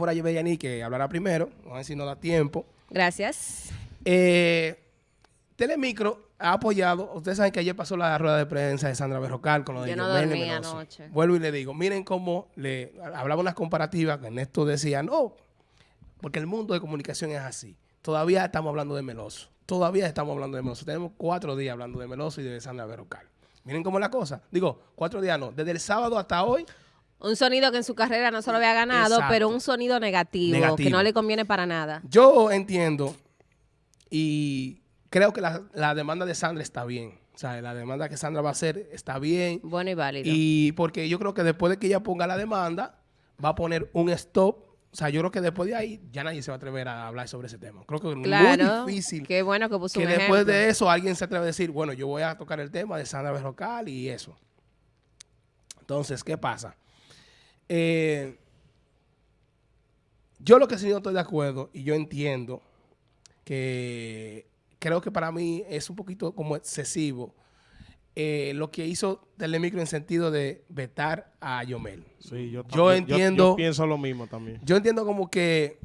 fuera Yeveyani que hablará primero. Vamos a ver si no da tiempo. Gracias. Eh, Telemicro ha apoyado, ustedes saben que ayer pasó la rueda de prensa de Sandra Berrocal con lo de Yo no dormí anoche. Vuelvo y le digo, miren cómo le hablaba unas comparativas, que Ernesto decía, no, porque el mundo de comunicación es así. Todavía estamos hablando de Meloso. Todavía estamos hablando de Meloso. Tenemos cuatro días hablando de Meloso y de Sandra Berrocal. Miren cómo es la cosa. Digo, cuatro días no. Desde el sábado hasta hoy, Un sonido que en su carrera no se lo había ganado, Exacto. pero un sonido negativo, Negativo. que no le conviene para nada. Yo entiendo y creo que la, la demanda de Sandra está bien. O sea, la demanda que Sandra va a hacer está bien. Bueno y válido. Y porque yo creo que después de que ella ponga la demanda, va a poner un stop. O sea, yo creo que después de ahí ya nadie se va a atrever a hablar sobre ese tema. Creo que es claro. muy difícil Qué bueno que puso que un después ejemplo. de eso alguien se atreve a decir, bueno, yo voy a tocar el tema de Sandra Berrocal y eso. Entonces, ¿qué pasa? Eh, yo lo que sí no estoy de acuerdo y yo entiendo que creo que para mí es un poquito como excesivo eh, lo que hizo Telemicro en sentido de vetar a Yomel. Sí, yo, Yo entiendo- Yo, pienso lo mismo también. Yo entiendo como que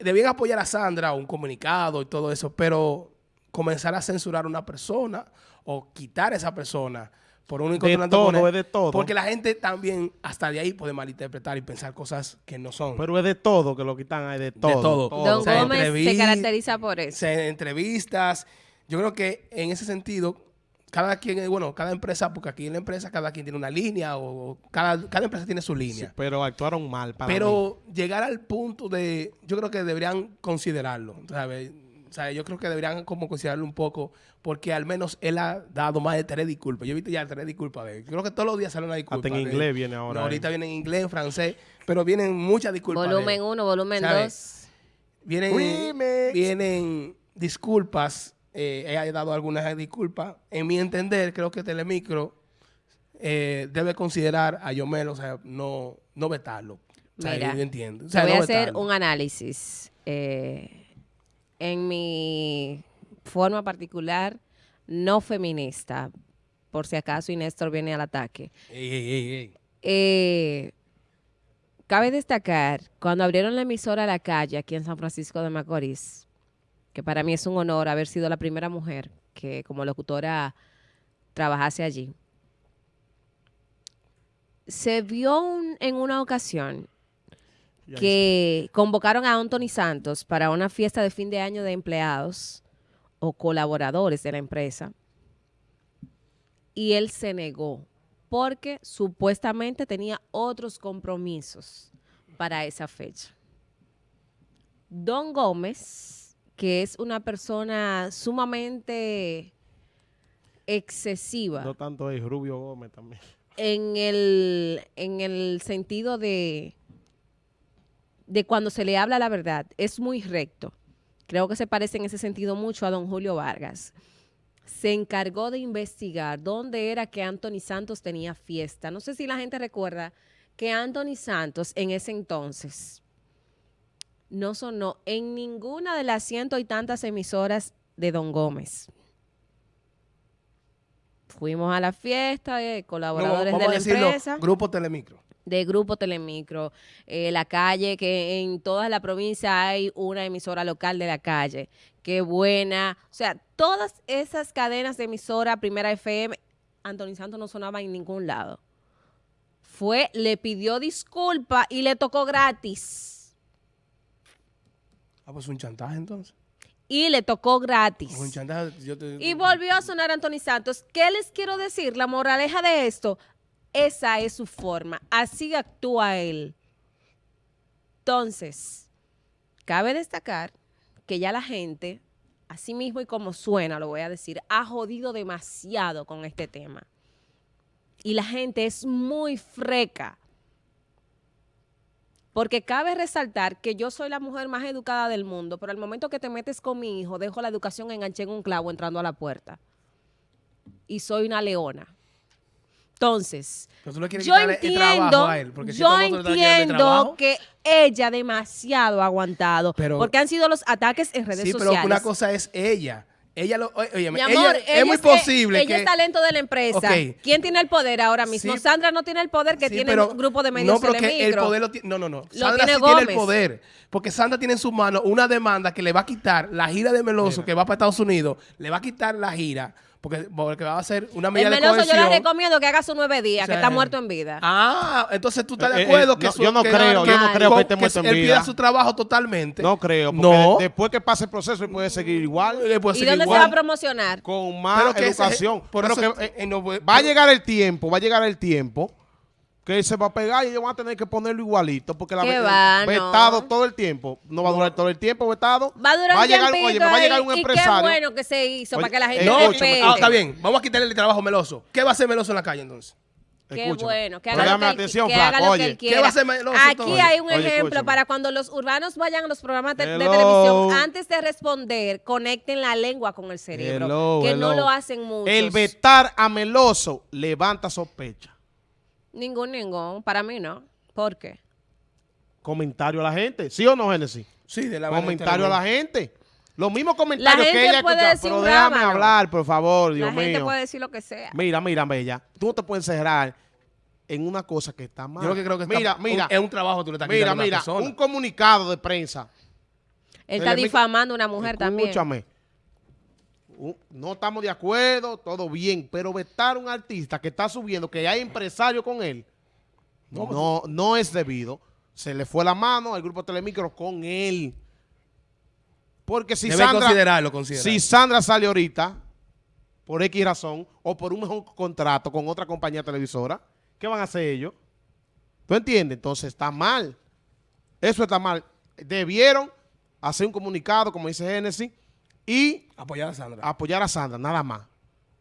debían apoyar a Sandra, un comunicado y todo eso, pero comenzar a censurar a una persona o quitar a esa persona por un De todo, es de todo. Porque la gente también hasta de ahí puede malinterpretar y pensar cosas que no son. Pero es de todo que lo quitan, hay de todo. todo. Don O sea, Gómez se caracteriza por eso. se- entrevistas. Yo creo que en ese sentido, cada quien, bueno, cada empresa, porque aquí en la empresa cada quien tiene una línea o cada, cada empresa tiene su Sí, línea. pero actuaron mal para mí. Pero llegar al punto de, yo creo que deberían considerarlo, ¿sabes? O sea, yo creo que deberían como considerarlo un poco, porque al menos él ha dado más de tres disculpas. Yo he visto ya tres disculpas de él. Creo que todos los días sale una disculpa. Hasta en él. inglés viene ahora, No, ahorita eh. viene en inglés, en francés, pero vienen muchas disculpas. Volumen 1, volumen ¿Sabes? 2. Vienen, Remix. vienen disculpas, eh, ella ha dado algunas disculpas. En mi entender, creo que Telemicro eh, debe considerar a Yomel, o sea, no, no vetarlo. O sea, Mira, yo entiendo. O Te sea, voy no a hacer vetarlo. un análisis. Eh, en mi forma particular, no feminista, por si acaso y Néstor viene al ataque. Ey, ey, ey, ey. Eh, cabe destacar, cuando abrieron la emisora a la calle aquí en San Francisco de Macorís, que para mí es un honor haber sido la primera mujer que como locutora trabajase allí, se vio un- en una ocasión que convocaron a Anthony Santos para una fiesta de fin de año de empleados o colaboradores de la empresa y él se negó porque supuestamente tenía otros compromisos para esa fecha. Don Gómez, que es una persona sumamente excesiva No tanto es Rubio Gómez también. en el, en el sentido de, de cuando se le habla la verdad, es muy recto. Creo que se parece en ese sentido mucho a don Julio Vargas. Se encargó de investigar dónde era que Anthony Santos tenía fiesta. No sé si la gente recuerda que Anthony Santos en ese entonces no sonó en ninguna de las ciento y tantas emisoras de Don Gómez. Fuimos a la fiesta de No, colaboradores de a la decirlo, empresa Grupo Telemicro. De Grupo Telemicro, eh, la calle, que en toda la provincia hay una emisora local de la calle. Qué buena. O sea, todas esas cadenas de emisora, Primera FM, Anthony Santos no sonaba en ningún lado. Fue, le pidió disculpa y le tocó gratis. Ah, pues un chantaje entonces. Y le tocó gratis. Un chantaje. Yo te, Y volvió a sonar Anthony Santos. ¿Qué les quiero decir? La moraleja de esto, esa es su forma. Así actúa él. Entonces, cabe destacar que ya la gente, así mismo y como suena, lo voy a decir, ha jodido demasiado con este tema. Y la gente es muy freca. Porque cabe resaltar que yo soy la mujer más educada del mundo, pero al momento que te metes con mi hijo, dejo la educación enganché en un clavo entrando a la puerta. Y soy una leona. Entonces, Pero tú le quieres yo el- entiendo, a él, porque si yo entiendo que ella demasiado ha aguantado, Pero- porque han sido los ataques en redes Sí, pero sociales. una cosa es ella. Ella lo, oye, óyeme, Mi ella- amor, es muy que- posible Ella que es talento de la empresa. ¿Quién tiene el poder ahora mismo? Sí. Sandra no tiene el poder que Sí, tiene pero- el grupo de medios No, pero que el poder lo tiene. No, no, no. Lo Sandra tiene sí tiene el poder. Porque Sandra tiene en su mano una demanda que le va a quitar la gira de Meloso que va para Estados Unidos. Le va a quitar la gira. Porque, porque va a hacer una El medida de Meloso yo cohesión. le recomiendo que haga sus nueve días, que Sí. está muerto en vida. Ah, entonces tú estás de Eh, eh, acuerdo eh, que no, su- yo no que- creo, yo no creo que esté muerto en él vida. pida su trabajo totalmente. No creo, porque No. después que pase el proceso, él puede seguir igual, puede ¿Y seguir dónde igual. se va a promocionar? con más que educación. por Pero eso, que, eh, eh, no, pues, va a llegar el tiempo, va a llegar el tiempo que se va a pegar y ellos van a tener que ponerlo igualito, porque la ¿Qué ve- va? vetado No. todo el tiempo. No va a durar todo el tiempo vetado. Va a durar un llegar, tiempito oye, me va a llegar un y qué empresario. bueno que se hizo Oye, para que la gente eh, No, respete. ah, está bien. Vamos a quitarle el trabajo a Meloso. ¿Qué va a hacer Meloso en la calle entonces? Qué Escúchame. bueno, que Pero haga lo que, atención, que flaco, haga lo que oye. él ¿Qué quiera. va a hacer Meloso Aquí entonces? hay un Oye, ejemplo escúchame. para cuando los urbanos vayan a los programas de televisión, antes de responder, conecten la lengua con el cerebro, Hello, que no lo hacen muchos. El vetar a Meloso levanta sospecha. Ningún, ningún, para mí no. ¿Por qué? Comentario a la gente. ¿Sí o no, Génesis? Sí, de la Comentario a la gente. Los mismos comentarios gente que ella puede decir Pero un déjame rábano. hablar, por favor, Dios la gente mío. puede decir lo que sea. Mira, mira, Bella. Tú no te puedes cerrar en una cosa que está mal. Yo lo que creo que está- mira, mira, un- es un trabajo que tú le estás mira, a mira, un comunicado de prensa. Él está difamando a una mujer también. Escúchame. No estamos de acuerdo, todo bien, pero vetar a un artista que está subiendo, que hay empresario con él, no, no, es debido. Se le fue la mano al grupo Telemicro con él. Porque si Debe Sandra, considerarlo, considerarlo. si Sandra sale ahorita, por X razón, o por un mejor contrato con otra compañía televisora, ¿qué van a hacer ellos? ¿Tú entiendes? Entonces está mal. Eso está mal. Debieron hacer un comunicado, como dice Genesis, y Apoyar a Sandra. apoyar a Sandra, nada más.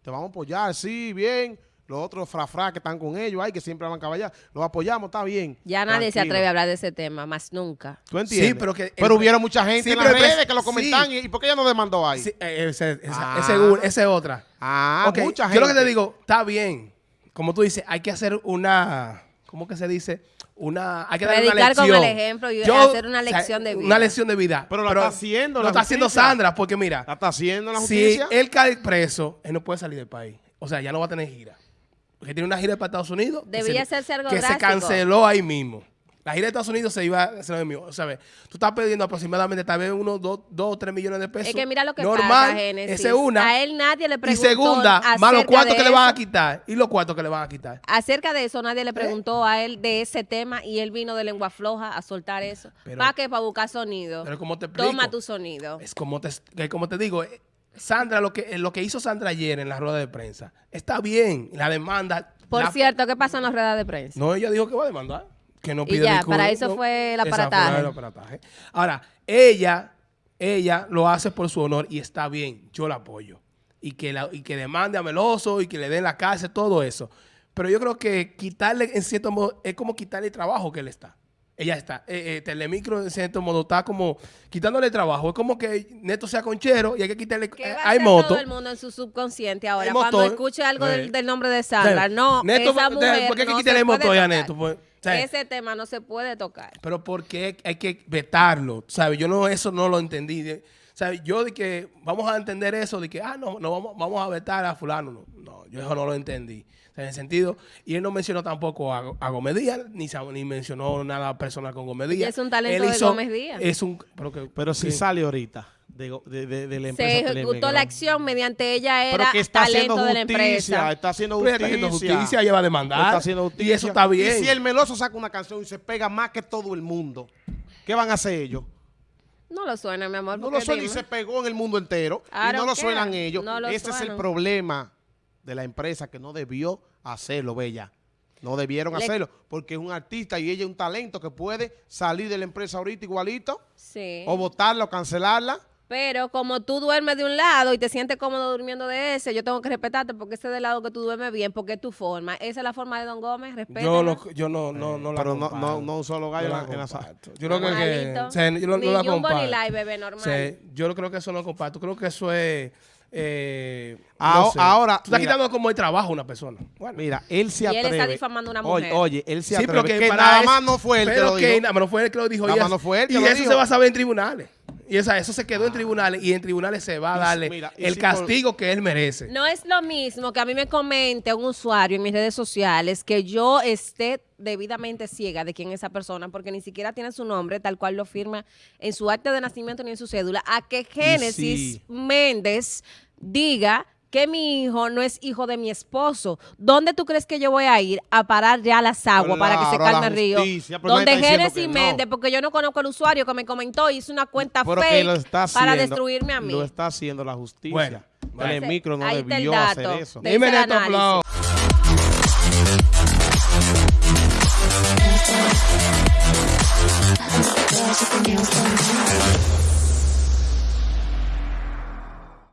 Te vamos a apoyar, sí, bien. Los otros frafra que están con ellos, ay, que siempre van a caballar. Los apoyamos, está bien. Ya nadie se atreve a hablar de ese tema, más nunca. ¿Tú entiendes? Sí, pero que- Pero el- hubiera mucha gente Sí, en las redes que lo sí. comentan. ¿Y y por qué ella no demandó ahí? Sí, eh, ese, esa, Ah. es otra. Ah, mucha gente. Yo lo que te digo, está bien. Como tú dices, hay que hacer una, ¿cómo que se dice? Una, hay que dar una Predicar con lección. el ejemplo y hacer una lección de vida. Una lección de vida. Pero la está haciendo Lo la está haciendo. Sandra, porque mira, ¿La está haciendo la si justicia? él cae preso, él no puede salir del país. O sea, ya no va a tener gira. Porque tiene una gira para Estados Unidos. se- hacerse algo Que se canceló ahí mismo. La gira de Estados Unidos se iba a hacer lo mismo. O sea, ve, tú estás perdiendo aproximadamente tal vez unos 2 o 3 millones de pesos. Es que mira lo que Normal, pasa, Génesis. Esa es una. A él nadie le Y preguntó segunda, más los cuartos que le van a quitar. Y los cuartos que le van a quitar. Acerca de eso, ¿Eh? nadie le preguntó a él de ese tema y él vino de lengua floja a soltar eso. ¿Para qué? Para buscar sonido. Pero ¿cómo te explico? Toma tu sonido. Es como te, como te digo, eh, Sandra, lo que, lo que hizo Sandra ayer en la rueda de prensa, está bien. La demanda. Por la- cierto, ¿qué pasó en las ruedas de prensa? No, ella dijo que va a demandar. Que no Y pide ya, disculpas, para eso no. fue el aparataje. el aparataje. Ahora, ella, ella lo hace por su honor y está bien. Yo la apoyo. Y que, la, y que demande a Meloso y que le den la cárcel, todo eso. Pero yo creo que quitarle, en cierto modo, es como quitarle el trabajo que él está. Ella está. Eh, eh, Telemicro, en cierto modo, está como quitándole trabajo. Es como que Neto sea conchero y hay que quitarle. ¿Qué eh, va a hay hacer moto. todo el mundo en su subconsciente ahora? Cuando escuche algo Eh. del, del nombre de Sandra. Sí. No, Neto, esa mujer ¿por qué hay que no quitarle el motor a. Neto? Pues, Ese tema no se puede tocar. Pero porque hay que vetarlo, ¿sabes? Yo no, eso no lo entendí. De- ¿sabes? Yo de que vamos a entender eso, de que, ah, no, no vamos, vamos a vetar a fulano. No, no, yo eso no lo entendí. O sea, en el sentido, y él no mencionó tampoco a, a Gómez Díaz, ni, ni mencionó nada personal con Gómez Díaz. es un talento Él de Gómez Díaz. Es un, pero, que, Pero si que- sale ahorita de, de, de- de la empresa Se ejecutó la acción mediante ella Pero era que está haciendo talento de la empresa. está haciendo justicia. está haciendo justicia, ella va a demandar. Está haciendo Y justicia. eso está bien. Y si el Meloso saca una canción y se pega más que todo el mundo, ¿qué van a hacer ellos? No lo suena, mi amor. No lo suena y se pegó en el mundo entero. Y no lo suenan ellos. No lo Ese es el problema de la empresa que no debió hacerlo, Bella. No debieron Le- hacerlo porque es un artista y ella es un talento que puede salir de la empresa ahorita igualito Sí. o votarla o cancelarla. Pero como tú duermes de un lado y te sientes cómodo durmiendo de ese, yo tengo que respetarte porque ese es del lado que tú duermes bien, porque es tu forma. Esa es la forma de Don Gómez, respeta. yo no, yo no, no, no la Pero no, comparto. no, no un solo gallo No en la- la sala. comparto. Yo creo que, que- o sea, yo no, no ni la Jumbo comparto. ni Live, bebé, normal. Sí, yo creo que eso no comparto. Creo que eso es. Eh, Ahora- no sé. ahora, Tú estás mira. quitando como el trabajo a una persona. Bueno. Mira, él se Y él atreve. está difamando a una Oye, mujer. Oye, él se Sí, atreve. pero que, que nada más no fue él que pero lo que dijo. nada más no fue él que lo dijo. Nada y más eso- no fue él que y lo eso dijo. se va a saber en tribunales. Y esa, eso se quedó en tribunales y en tribunales se va a Y- darle mira, y el si por- castigo que él merece. No es lo mismo que a mí me comente un usuario en mis redes sociales que yo esté debidamente ciega de quién es esa persona, porque ni siquiera tiene su nombre tal cual lo firma en su acta de nacimiento ni en su cédula, a que Génesis sí. Méndez diga que mi hijo no es hijo de mi esposo. ¿Dónde tú crees que yo voy a ir a parar ya las aguas para que se calme el río? justicia, pero Donde Génesis no. Méndez, porque yo no conozco al usuario que me comentó y hizo una cuenta Pero fake lo está para destruirme a mí. Lo está haciendo la justicia. Bueno, bueno. El micro no Ahí debió dato. hacer eso. de Dime